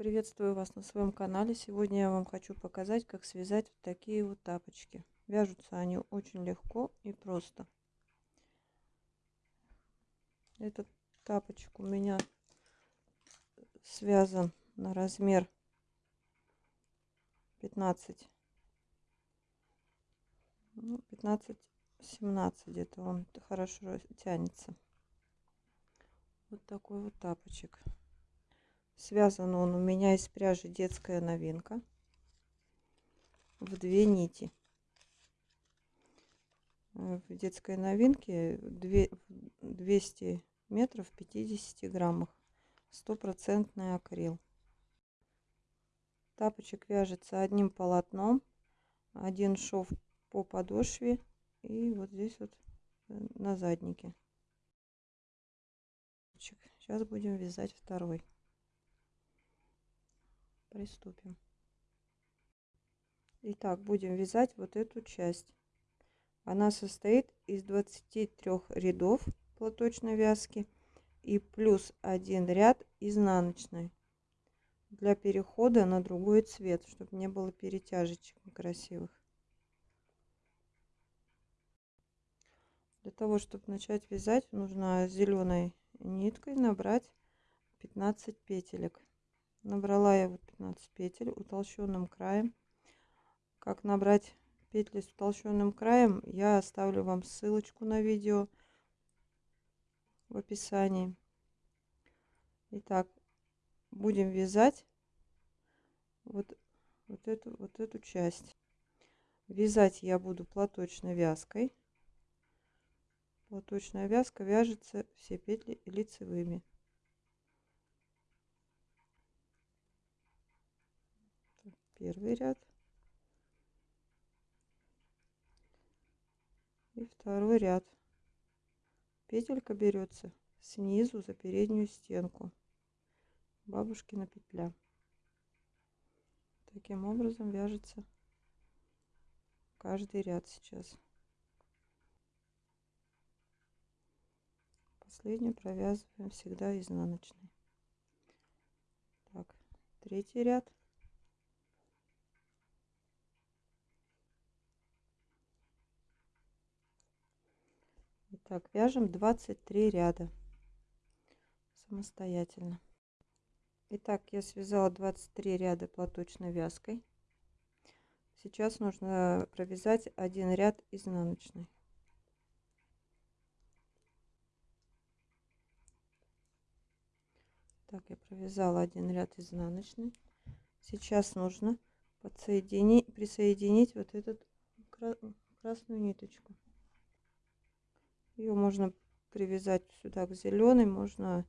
Приветствую вас на своем канале. Сегодня я вам хочу показать, как связать вот такие вот тапочки. Вяжутся они очень легко и просто. Этот тапочек у меня связан на размер 15 ну, 15 17 где-то он хорошо тянется вот такой вот тапочек связан он у меня из пряжи детская новинка в две нити. В детской новинке 200 метров 50 граммах стопроцентный акрил. Тапочек вяжется одним полотном один шов по подошве и вот здесь вот э, на заднике. Сейчас будем вязать второй приступим. Итак будем вязать вот эту часть. Она состоит из 23 рядов платочной вязки и плюс один ряд изнаночной для перехода на другой цвет чтобы не было перетяжечек некрасивых. Для того, чтобы начать вязать, нужно зеленой ниткой набрать 15 петелек. Набрала я вот 15 петель утолщенным краем. Как набрать петли с утолщенным краем, я оставлю вам ссылочку на видео в описании. Итак, будем вязать вот, вот, эту, вот эту часть. Вязать я буду платочной вязкой. Платочная вязка вяжется все петли лицевыми. Первый ряд. И второй ряд. Петелька берется снизу за переднюю стенку. Бабушкина петля. Таким образом вяжется каждый ряд сейчас. последнюю провязываем всегда изнаночной так третий ряд Итак, вяжем 23 ряда самостоятельно. Итак, я связала 23 ряда платочной вязкой. Сейчас нужно провязать один ряд изнаночной. Так, я провязала один ряд изнаночный. Сейчас нужно подсоединить, присоединить вот эту красную ниточку. Ее можно привязать сюда к зеленой, можно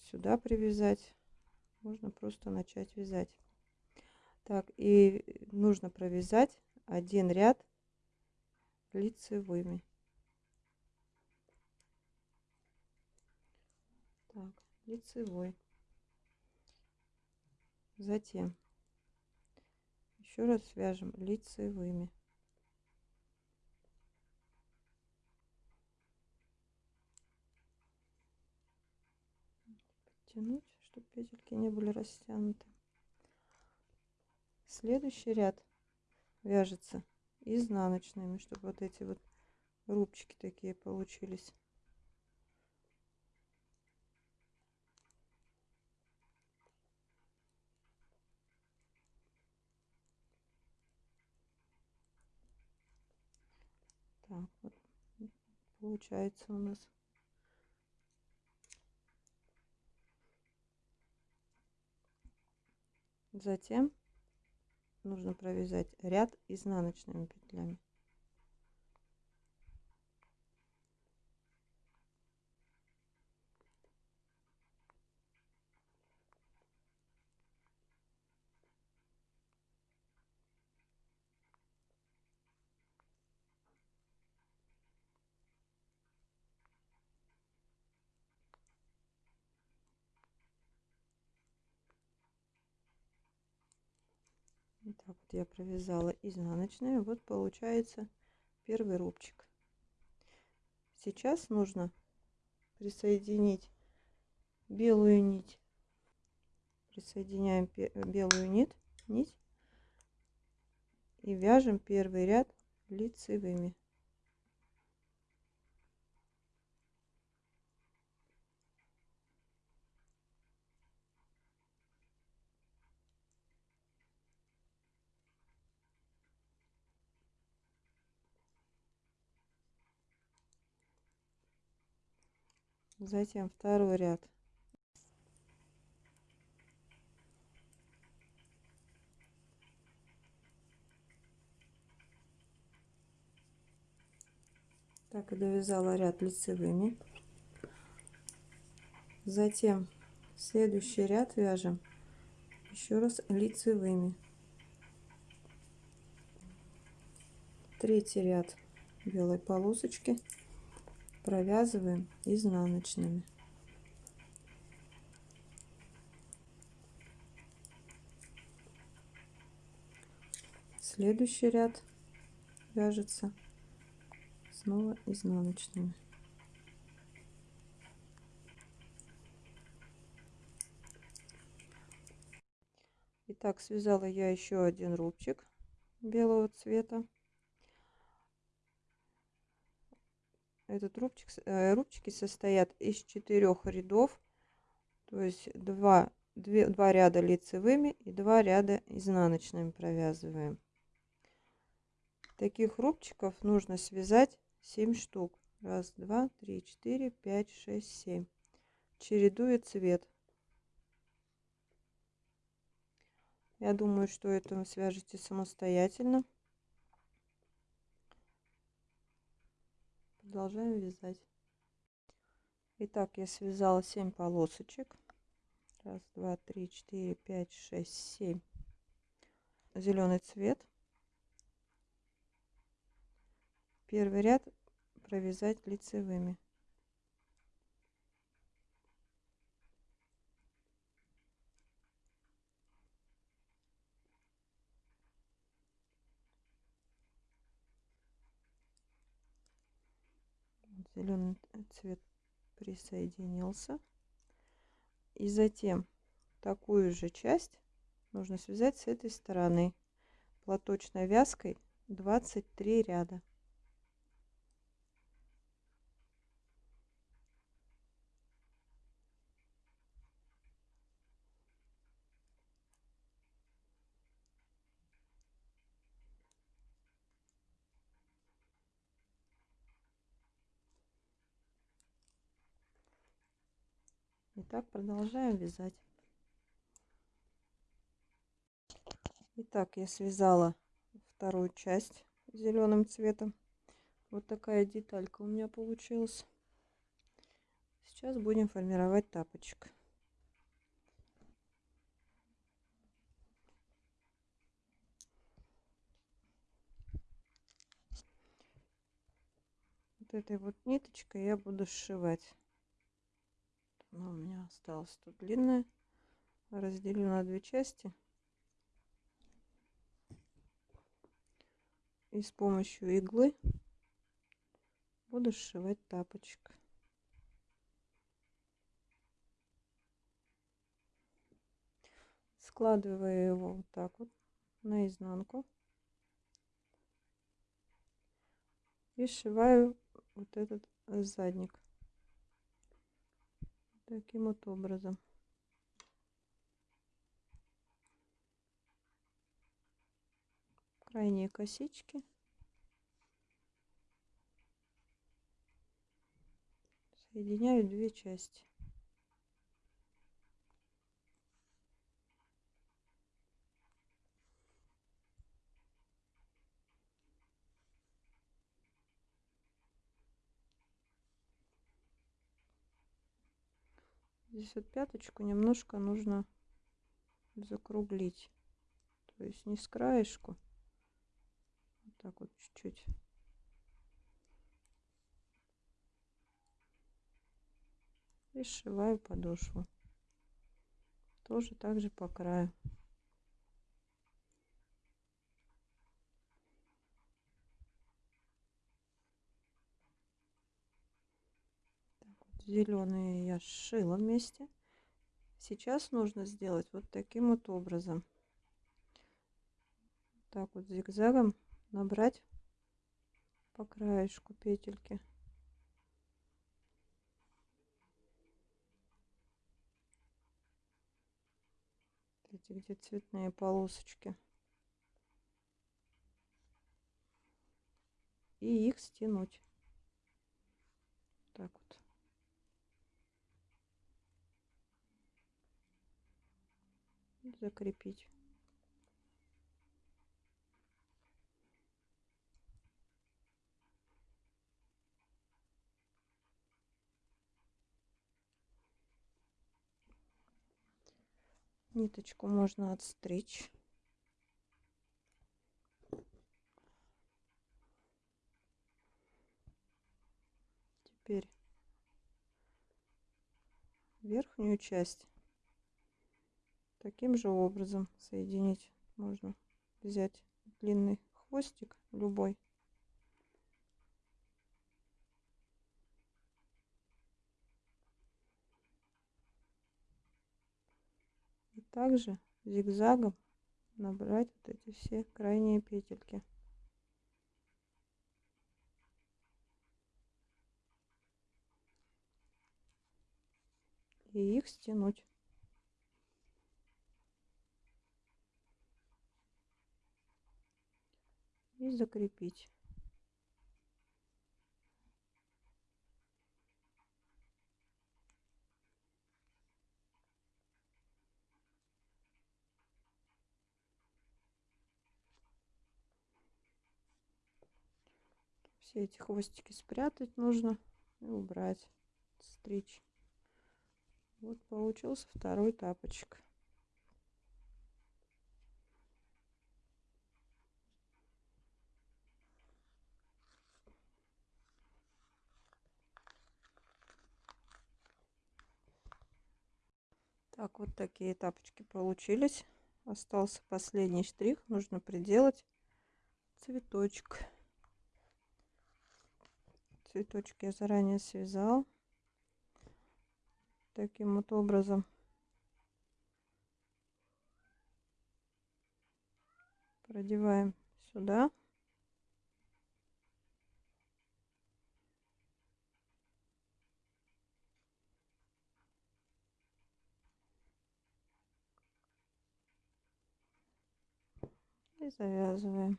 сюда привязать, можно просто начать вязать. Так, и нужно провязать один ряд лицевыми. Так лицевой. Затем еще раз свяжем лицевыми. Подтянуть, чтобы петельки не были растянуты. Следующий ряд вяжется изнаночными, чтобы вот эти вот рубчики такие получились. Так вот получается у нас. Затем нужно провязать ряд изнаночными петлями. Итак, вот я провязала изнаночную. Вот получается первый рубчик. Сейчас нужно присоединить белую нить присоединяем белую нить, нить и вяжем первый ряд лицевыми. Затем второй ряд. Так и довязала ряд лицевыми. Затем следующий ряд вяжем еще раз лицевыми. Третий ряд белой полосочки провязываем изнаночными. Следующий ряд вяжется снова изнаночными. Итак, связала я еще один рубчик белого цвета. Этот рубчик, э, рубчики состоят из четырех рядов, то есть два, две, два ряда лицевыми и два ряда изнаночными провязываем. Таких рубчиков нужно связать 7 штук. Раз, два, три, четыре, пять, шесть, семь. Чередуя цвет. Я думаю, что это вы свяжете самостоятельно. Продолжаем вязать. Итак я связала 7 полосочек. Раз два три четыре пять шесть семь. Зеленый цвет. Первый ряд провязать лицевыми зеленый цвет присоединился. И затем такую же часть нужно связать с этой стороны. Платочной вязкой 23 ряда Итак, продолжаем вязать. Итак, я связала вторую часть зеленым цветом. Вот такая деталька у меня получилась. Сейчас будем формировать тапочек. Вот этой вот ниточкой я буду сшивать но у меня осталось тут длинная разделю на две части. И с помощью иглы буду сшивать тапочек. Складываю его вот так вот наизнанку. И сшиваю вот этот задник таким вот образом. Крайние косички. Соединяю две части. Здесь вот пяточку немножко нужно закруглить. То есть не с краешку вот так вот чуть-чуть. И сшиваю подошву. Тоже также по краю зеленые я сшила вместе. Сейчас нужно сделать вот таким вот образом. Так вот зигзагом набрать по краешку петельки. Эти где цветные полосочки? И их стянуть так вот закрепить ниточку можно отстричь. Теперь верхнюю часть таким же образом соединить можно. Взять длинный хвостик любой. Также зигзагом набрать вот эти все крайние петельки. И их стянуть и закрепить. Все эти хвостики спрятать нужно и убрать стричь. Вот получился второй тапочек так вот такие тапочки получились. Остался последний штрих. Нужно приделать цветочек. Цветочки я заранее связал. Таким вот образом. Продеваем сюда и завязываем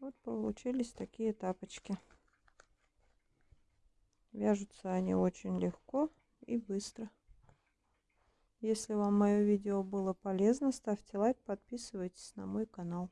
Вот получились такие тапочки. Вяжутся они очень легко и быстро. Если вам мое видео было полезно, ставьте лайк, подписывайтесь на мой канал.